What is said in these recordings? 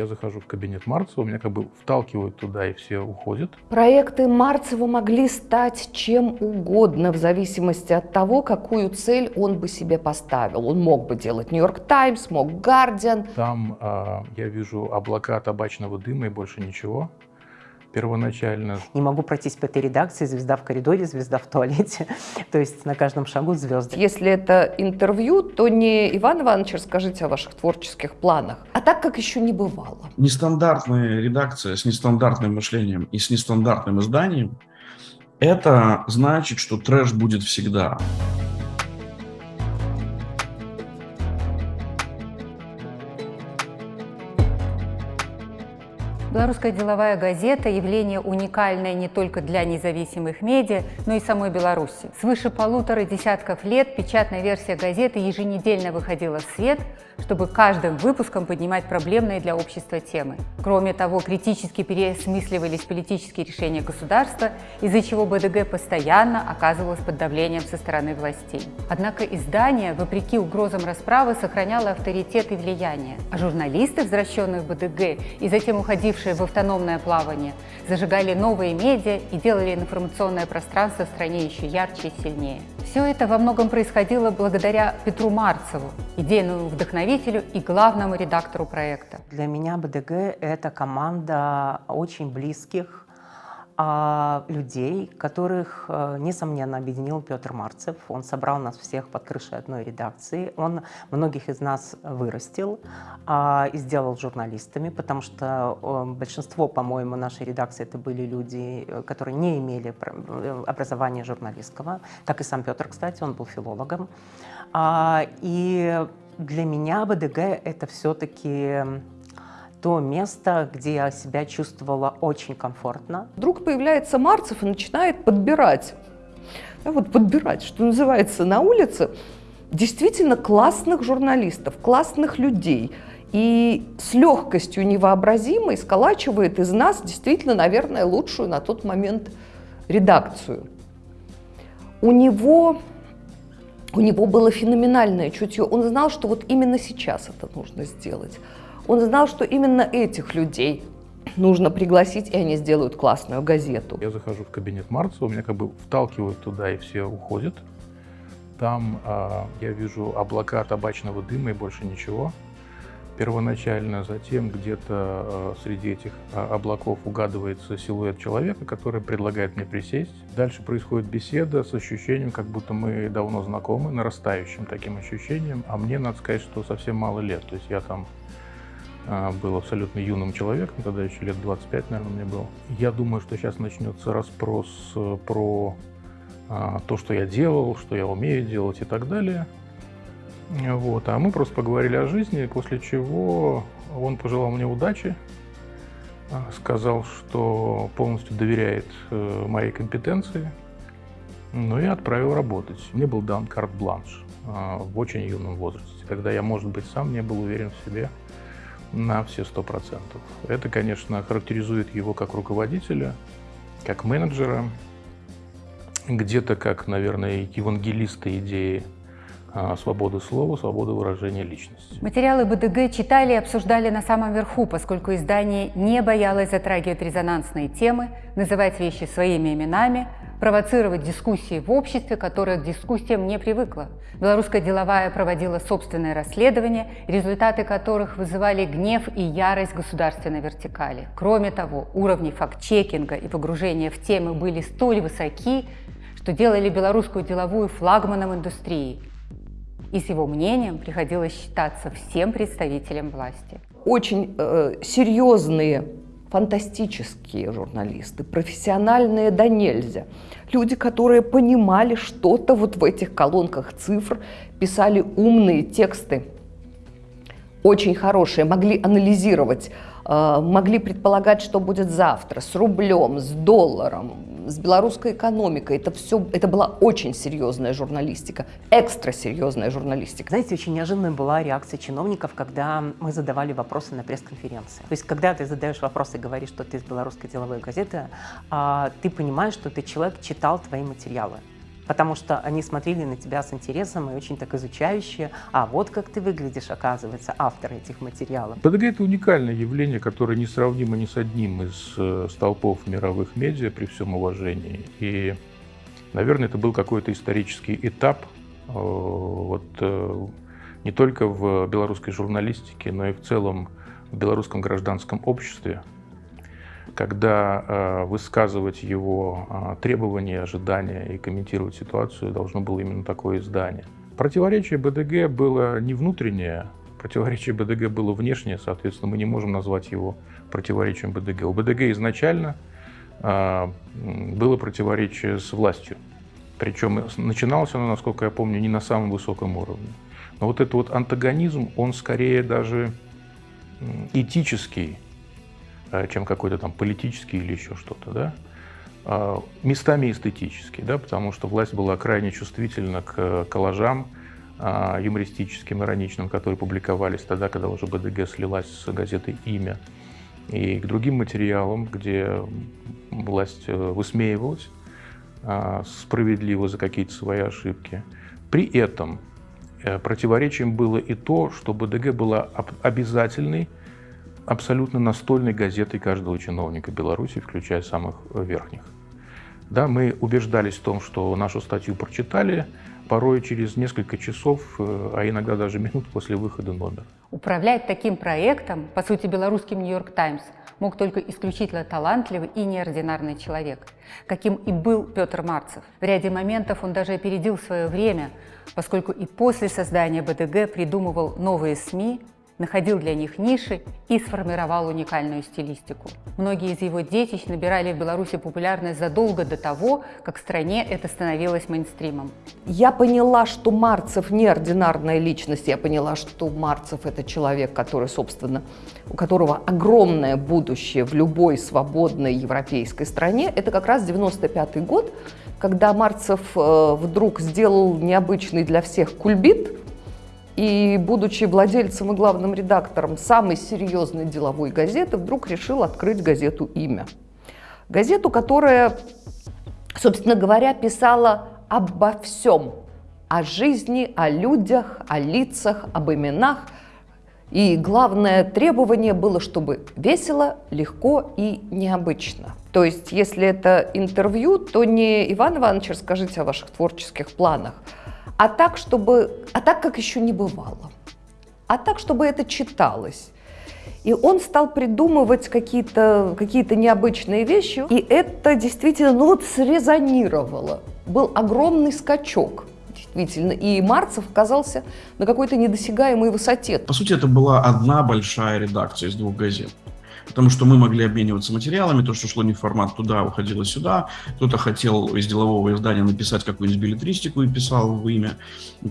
Я захожу в кабинет Марцева, меня как бы вталкивают туда, и все уходят. Проекты Марцева могли стать чем угодно в зависимости от того, какую цель он бы себе поставил. Он мог бы делать Нью-Йорк Таймс, мог Гардиан. Там э, я вижу облака табачного дыма и больше ничего первоначально. Не могу пройтись по этой редакции, звезда в коридоре, звезда в туалете. То есть на каждом шагу звезды. Если это интервью, то не Иван Иванович, расскажите о ваших творческих планах, а так, как еще не бывало. Нестандартная редакция с нестандартным мышлением и с нестандартным изданием, это значит, что трэш будет всегда. Белорусская деловая газета – явление уникальное не только для независимых медиа, но и самой Беларуси. Свыше полутора десятков лет печатная версия газеты еженедельно выходила в свет, чтобы каждым выпуском поднимать проблемные для общества темы. Кроме того, критически переосмысливались политические решения государства, из-за чего БДГ постоянно оказывалось под давлением со стороны властей. Однако издание, вопреки угрозам расправы, сохраняло авторитет и влияние. А журналисты, возвращенные в БДГ и затем уходившие ушедшие в автономное плавание, зажигали новые медиа и делали информационное пространство в стране еще ярче и сильнее. Все это во многом происходило благодаря Петру Марцеву, идейному вдохновителю и главному редактору проекта. Для меня БДГ – это команда очень близких людей, которых, э, несомненно, объединил Петр Марцев. Он собрал нас всех под крышей одной редакции. Он многих из нас вырастил а, и сделал журналистами, потому что э, большинство, по-моему, нашей редакции это были люди, э, которые не имели образования журналистского, как и сам Петр, кстати, он был филологом. А, и для меня БДГ это все-таки то место, где я себя чувствовала очень комфортно. Вдруг появляется Марцев и начинает подбирать, да, вот подбирать, что называется, на улице действительно классных журналистов, классных людей. И с легкостью невообразимой сколачивает из нас действительно, наверное, лучшую на тот момент редакцию. У него, у него было феноменальное чутье. Он знал, что вот именно сейчас это нужно сделать. Он знал, что именно этих людей нужно пригласить, и они сделают классную газету. Я захожу в кабинет Марцева, меня как бы вталкивают туда, и все уходят. Там э, я вижу облака табачного дыма и больше ничего. Первоначально, затем где-то э, среди этих э, облаков угадывается силуэт человека, который предлагает мне присесть. Дальше происходит беседа с ощущением, как будто мы давно знакомы, нарастающим таким ощущением. А мне, надо сказать, что совсем мало лет. То есть я там был абсолютно юным человеком, тогда еще лет 25, наверное, мне было. Я думаю, что сейчас начнется расспрос э, про а, то, что я делал, что я умею делать и так далее. Вот. А мы просто поговорили о жизни, после чего он пожелал мне удачи, а, сказал, что полностью доверяет э, моей компетенции, ну и отправил работать. Мне был дан карт-бланш в очень юном возрасте, когда я, может быть, сам не был уверен в себе на все сто процентов. Это, конечно, характеризует его как руководителя, как менеджера, где-то как, наверное, евангелиста идеи свободы слова, свободы выражения личности. Материалы БДГ читали и обсуждали на самом верху, поскольку издание не боялось затрагивать резонансные темы, называть вещи своими именами, провоцировать дискуссии в обществе, которое к дискуссиям не привыкло. Белорусская деловая проводила собственное расследование, результаты которых вызывали гнев и ярость государственной вертикали. Кроме того, уровни факт-чекинга и погружения в темы были столь высоки, что делали белорусскую деловую флагманом индустрии. И с его мнением приходилось считаться всем представителям власти. Очень э, серьезные фантастические журналисты, профессиональные да нельзя. Люди, которые понимали что-то вот в этих колонках цифр, писали умные тексты, очень хорошие, могли анализировать, э, могли предполагать, что будет завтра с рублем, с долларом, с белорусской экономикой. Это все, это была очень серьезная журналистика, экстра серьезная журналистика. Знаете, очень неожиданная была реакция чиновников, когда мы задавали вопросы на пресс-конференции. То есть, когда ты задаешь вопросы и говоришь, что ты из белорусской деловой газеты, а, ты понимаешь, что ты человек читал твои материалы потому что они смотрели на тебя с интересом и очень так изучающе. А вот как ты выглядишь, оказывается, автор этих материалов. БДГ – это уникальное явление, которое несравнимо ни с одним из э, столпов мировых медиа, при всем уважении. И, наверное, это был какой-то исторический этап э, вот, э, не только в белорусской журналистике, но и в целом в белорусском гражданском обществе, когда э, высказывать его э, требования, ожидания и комментировать ситуацию должно было именно такое издание. Противоречие БДГ было не внутреннее, противоречие БДГ было внешнее, соответственно, мы не можем назвать его противоречием БДГ. У БДГ изначально э, было противоречие с властью, причем начиналось оно, насколько я помню, не на самом высоком уровне. Но вот этот вот антагонизм, он скорее даже этический, чем какой-то там политический или еще что-то, да, а, местами эстетический, да, потому что власть была крайне чувствительна к коллажам а, юмористическим, ироничным, которые публиковались тогда, когда уже БДГ слилась с газетой «Имя», и к другим материалам, где власть э, высмеивалась а, справедливо за какие-то свои ошибки. При этом э, противоречием было и то, что БДГ была обязательной абсолютно настольной газетой каждого чиновника Беларуси, включая самых верхних. Да, мы убеждались в том, что нашу статью прочитали, порой через несколько часов, э, а иногда даже минут после выхода номера. Управлять таким проектом, по сути, белорусским «Нью-Йорк Таймс», мог только исключительно талантливый и неординарный человек, каким и был Петр Марцев. В ряде моментов он даже опередил свое время, поскольку и после создания БДГ придумывал новые СМИ, находил для них ниши и сформировал уникальную стилистику. Многие из его детищ набирали в Беларуси популярность задолго до того, как в стране это становилось мейнстримом. Я поняла, что Марцев неординарная личность. Я поняла, что Марцев – это человек, который, собственно, у которого огромное будущее в любой свободной европейской стране. Это как раз 95 год, когда Марцев э, вдруг сделал необычный для всех кульбит – и, будучи владельцем и главным редактором самой серьезной деловой газеты, вдруг решил открыть газету «Имя». Газету, которая, собственно говоря, писала обо всем. О жизни, о людях, о лицах, об именах. И главное требование было, чтобы весело, легко и необычно. То есть, если это интервью, то не Иван Иванович, расскажите о ваших творческих планах, а так, чтобы, а так, как еще не бывало, а так, чтобы это читалось. И он стал придумывать какие-то какие необычные вещи, и это действительно, ну вот срезонировало. Был огромный скачок действительно. И Марцев оказался на какой-то недосягаемой высоте. По сути, это была одна большая редакция из двух газет потому что мы могли обмениваться материалами, то, что шло не в формат туда, уходило сюда. Кто-то хотел из делового издания написать какую-нибудь билетристику и писал в имя.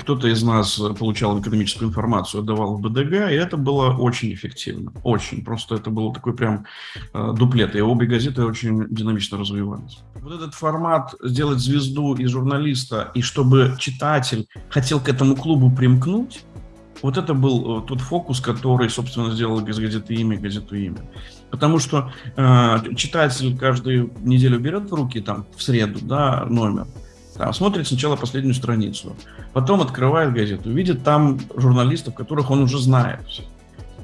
Кто-то из нас получал экономическую информацию, отдавал в БДГ, и это было очень эффективно. Очень. Просто это было такой прям э, дуплет. И обе газеты очень динамично развивались. Вот этот формат сделать звезду из журналиста, и чтобы читатель хотел к этому клубу примкнуть, вот это был э, тот фокус, который, собственно, сделал из газеты «Имя» газету «Имя». Потому что э, читатель каждую неделю берет в руки, там, в среду, да, номер, там, смотрит сначала последнюю страницу, потом открывает газету, видит там журналистов, которых он уже знает.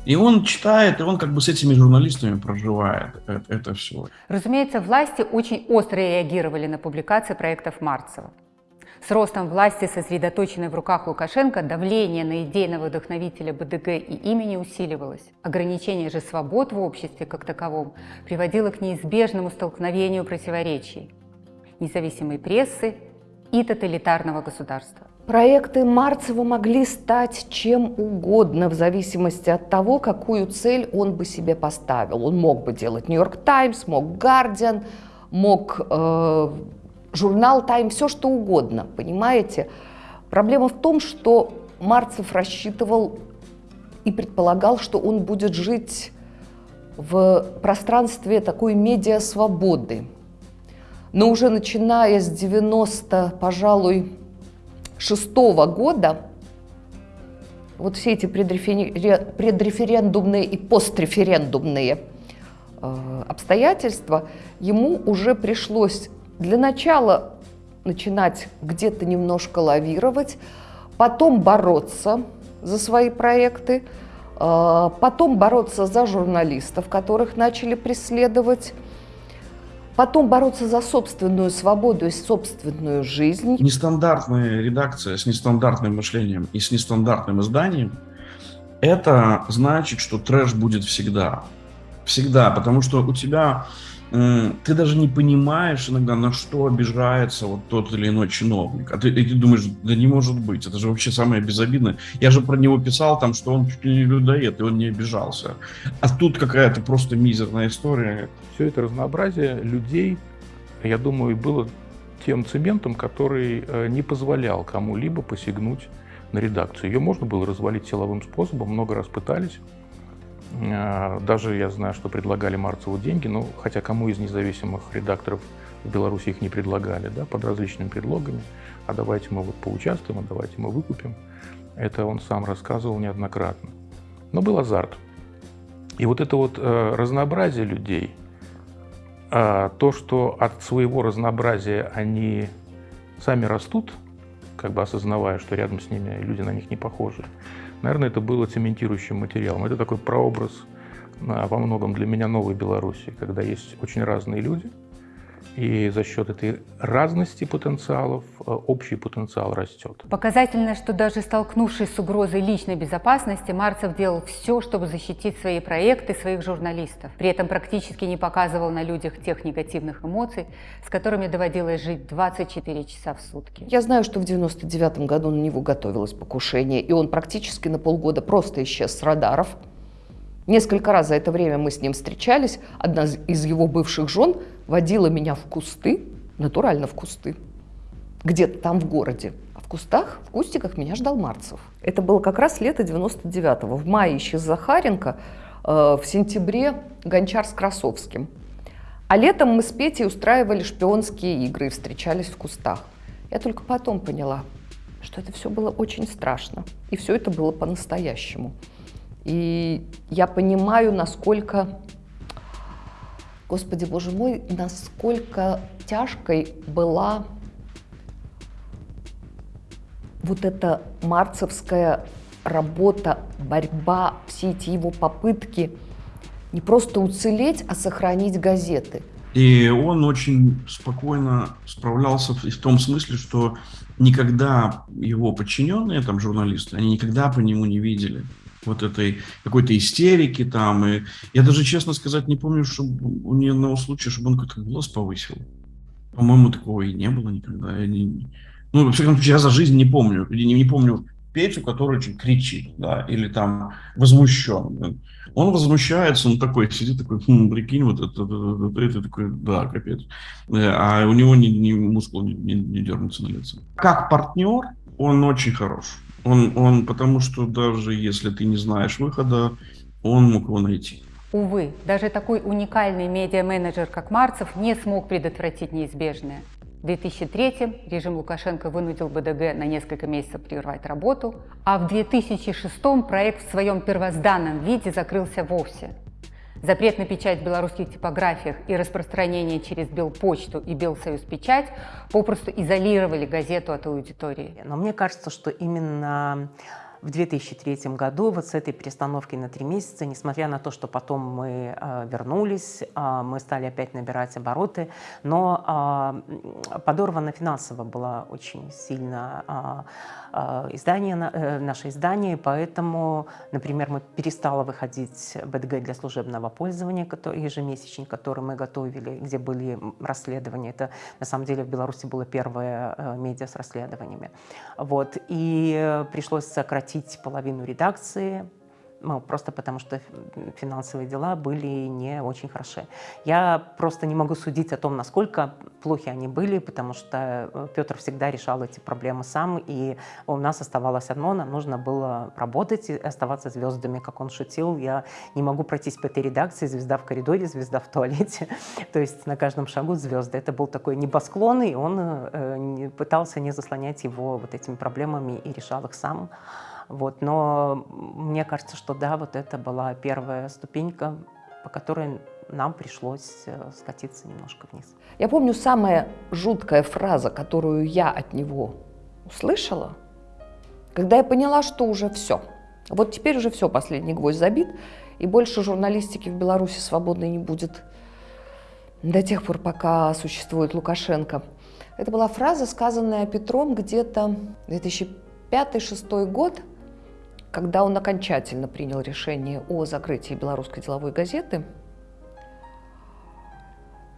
И он читает, и он как бы с этими журналистами проживает это, это все. Разумеется, власти очень остро реагировали на публикации проектов Марцева. С ростом власти, сосредоточенной в руках Лукашенко, давление на идейного вдохновителя БДГ и имени усиливалось. Ограничение же свобод в обществе как таковом приводило к неизбежному столкновению противоречий независимой прессы и тоталитарного государства. Проекты Марцева могли стать чем угодно в зависимости от того, какую цель он бы себе поставил. Он мог бы делать «Нью-Йорк Таймс», мог «Гардиан», мог э, журнал «Тайм», все что угодно, понимаете? Проблема в том, что Марцев рассчитывал и предполагал, что он будет жить в пространстве такой медиа-свободы. Но уже начиная с 90, пожалуй, шестого года, вот все эти предреферендумные и постреферендумные э, обстоятельства, ему уже пришлось для начала начинать где-то немножко лавировать, потом бороться за свои проекты, э, потом бороться за журналистов, которых начали преследовать, потом бороться за собственную свободу и собственную жизнь. Нестандартная редакция с нестандартным мышлением и с нестандартным изданием – это значит, что трэш будет всегда. Всегда, потому что у тебя ты даже не понимаешь иногда, на что обижается вот тот или иной чиновник. А ты, и ты думаешь, да не может быть, это же вообще самое безобидное. Я же про него писал там, что он чуть ли не людоед, и он не обижался. А тут какая-то просто мизерная история. Все это разнообразие людей, я думаю, было тем цементом, который э, не позволял кому-либо посягнуть на редакцию. Ее можно было развалить силовым способом, много раз пытались. А, даже я знаю, что предлагали Марцеву деньги, но хотя кому из независимых редакторов в Беларуси их не предлагали, да, под различными предлогами. А давайте мы вот поучаствуем, а давайте мы выкупим. Это он сам рассказывал неоднократно. Но был азарт. И вот это вот э, разнообразие людей, э, то, что от своего разнообразия они сами растут, как бы осознавая, что рядом с ними люди на них не похожи, Наверное, это было цементирующим материалом. Это такой прообраз а, во многом для меня новой Беларуси, когда есть очень разные люди, и за счет этой разности потенциалов э, общий потенциал растет. Показательно, что даже столкнувшись с угрозой личной безопасности, Марцев делал все, чтобы защитить свои проекты, своих журналистов. При этом практически не показывал на людях тех негативных эмоций, с которыми доводилось жить 24 часа в сутки. Я знаю, что в 99 году на него готовилось покушение, и он практически на полгода просто исчез с радаров. Несколько раз за это время мы с ним встречались. Одна из его бывших жен водила меня в кусты, натурально в кусты, где-то там в городе. А в кустах, в кустиках меня ждал Марцев. Это было как раз лето 99-го. В мае исчез Захаренко, э, в сентябре Гончар с Красовским. А летом мы с Петей устраивали шпионские игры и встречались в кустах. Я только потом поняла, что это все было очень страшно. И все это было по-настоящему. И я понимаю, насколько, Господи Боже мой, насколько тяжкой была вот эта марцевская работа, борьба, все эти его попытки не просто уцелеть, а сохранить газеты. И он очень спокойно справлялся в том смысле, что никогда его подчиненные, там, журналисты, они никогда по нему не видели вот этой какой-то истерики там. И я даже, честно сказать, не помню, чтобы у ни одного случая, чтобы он как-то голос повысил. По-моему, такого и не было никогда. Не, ну, во всяком случае, я за жизнь не помню. Не, не помню Петю, который очень кричит, да, или там возмущен. Он возмущается, он такой сидит, такой, хм, прикинь, вот это, это, это, это такой, да, капец. Э, а у него ни, ни мускул не, не, не дернется на лице. Как партнер он очень хорош. Он, он, потому что даже если ты не знаешь выхода, он мог его найти. Увы, даже такой уникальный медиа-менеджер, как Марцев, не смог предотвратить неизбежное. В 2003 режим Лукашенко вынудил БДГ на несколько месяцев прервать работу, а в 2006 проект в своем первозданном виде закрылся вовсе. Запрет на печать в белорусских типографиях и распространение через Белпочту и Белсоюз печать попросту изолировали газету от аудитории. Но мне кажется, что именно в 2003 году вот с этой перестановкой на три месяца, несмотря на то, что потом мы э, вернулись, э, мы стали опять набирать обороты, но э, подорвано финансово было очень сильно издание, наше издание, поэтому, например, мы перестала выходить БДГ для служебного пользования, который, ежемесячник, который мы готовили, где были расследования. Это, на самом деле, в Беларуси было первое медиа с расследованиями. Вот. И пришлось сократить сократить половину редакции, ну, просто потому что финансовые дела были не очень хороши. Я просто не могу судить о том, насколько плохи они были, потому что э, Петр всегда решал эти проблемы сам, и у нас оставалось одно, нам нужно было работать и оставаться звездами, как он шутил. Я не могу пройтись по этой редакции, звезда в коридоре, звезда в туалете, то есть на каждом шагу звезды. Это был такой небосклон, и он э, пытался не заслонять его вот этими проблемами и решал их сам. Вот, но мне кажется, что да, вот это была первая ступенька по которой нам пришлось э, скатиться немножко вниз. Я помню самая жуткая фраза, которую я от него услышала, когда я поняла, что уже все. Вот теперь уже все, последний гвоздь забит, и больше журналистики в Беларуси свободной не будет до тех пор, пока существует Лукашенко. Это была фраза, сказанная Петром где-то 2005-2006 год, когда он окончательно принял решение о закрытии белорусской деловой газеты.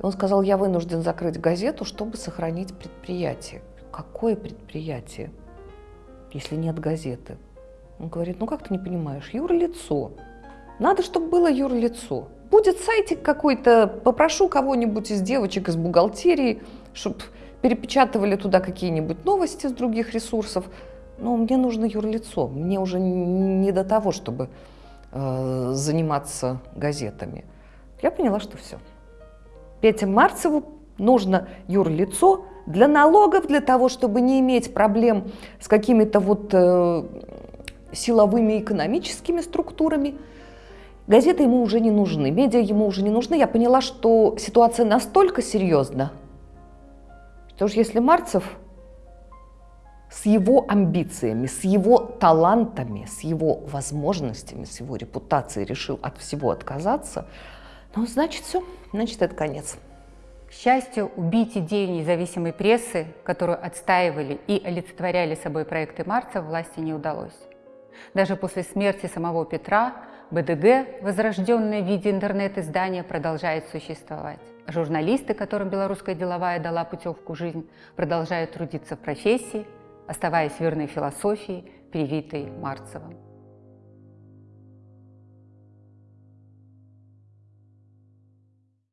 Он сказал, я вынужден закрыть газету, чтобы сохранить предприятие. Какое предприятие, если нет газеты? Он говорит, ну как ты не понимаешь, юрлицо. Надо, чтобы было юрлицо. Будет сайтик какой-то, попрошу кого-нибудь из девочек из бухгалтерии, чтобы перепечатывали туда какие-нибудь новости с других ресурсов. Но мне нужно юрлицо, мне уже не до того, чтобы э, заниматься газетами. Я поняла, что все. Пете Марцеву нужно юрлицо для налогов, для того, чтобы не иметь проблем с какими-то вот э, силовыми экономическими структурами. Газеты ему уже не нужны, медиа ему уже не нужны. Я поняла, что ситуация настолько серьезна, что уж если Марцев с его амбициями, с его талантами, с его возможностями, с его репутацией решил от всего отказаться, ну, значит, все, значит, это конец. К счастью, убить идею независимой прессы, которую отстаивали и олицетворяли собой проекты Марца, власти не удалось. Даже после смерти самого Петра БДГ, возрожденное в виде интернет-издания, продолжает существовать. Журналисты, которым белорусская деловая дала путевку в жизнь, продолжают трудиться в профессии, оставаясь верной философии, привитой Марцевым.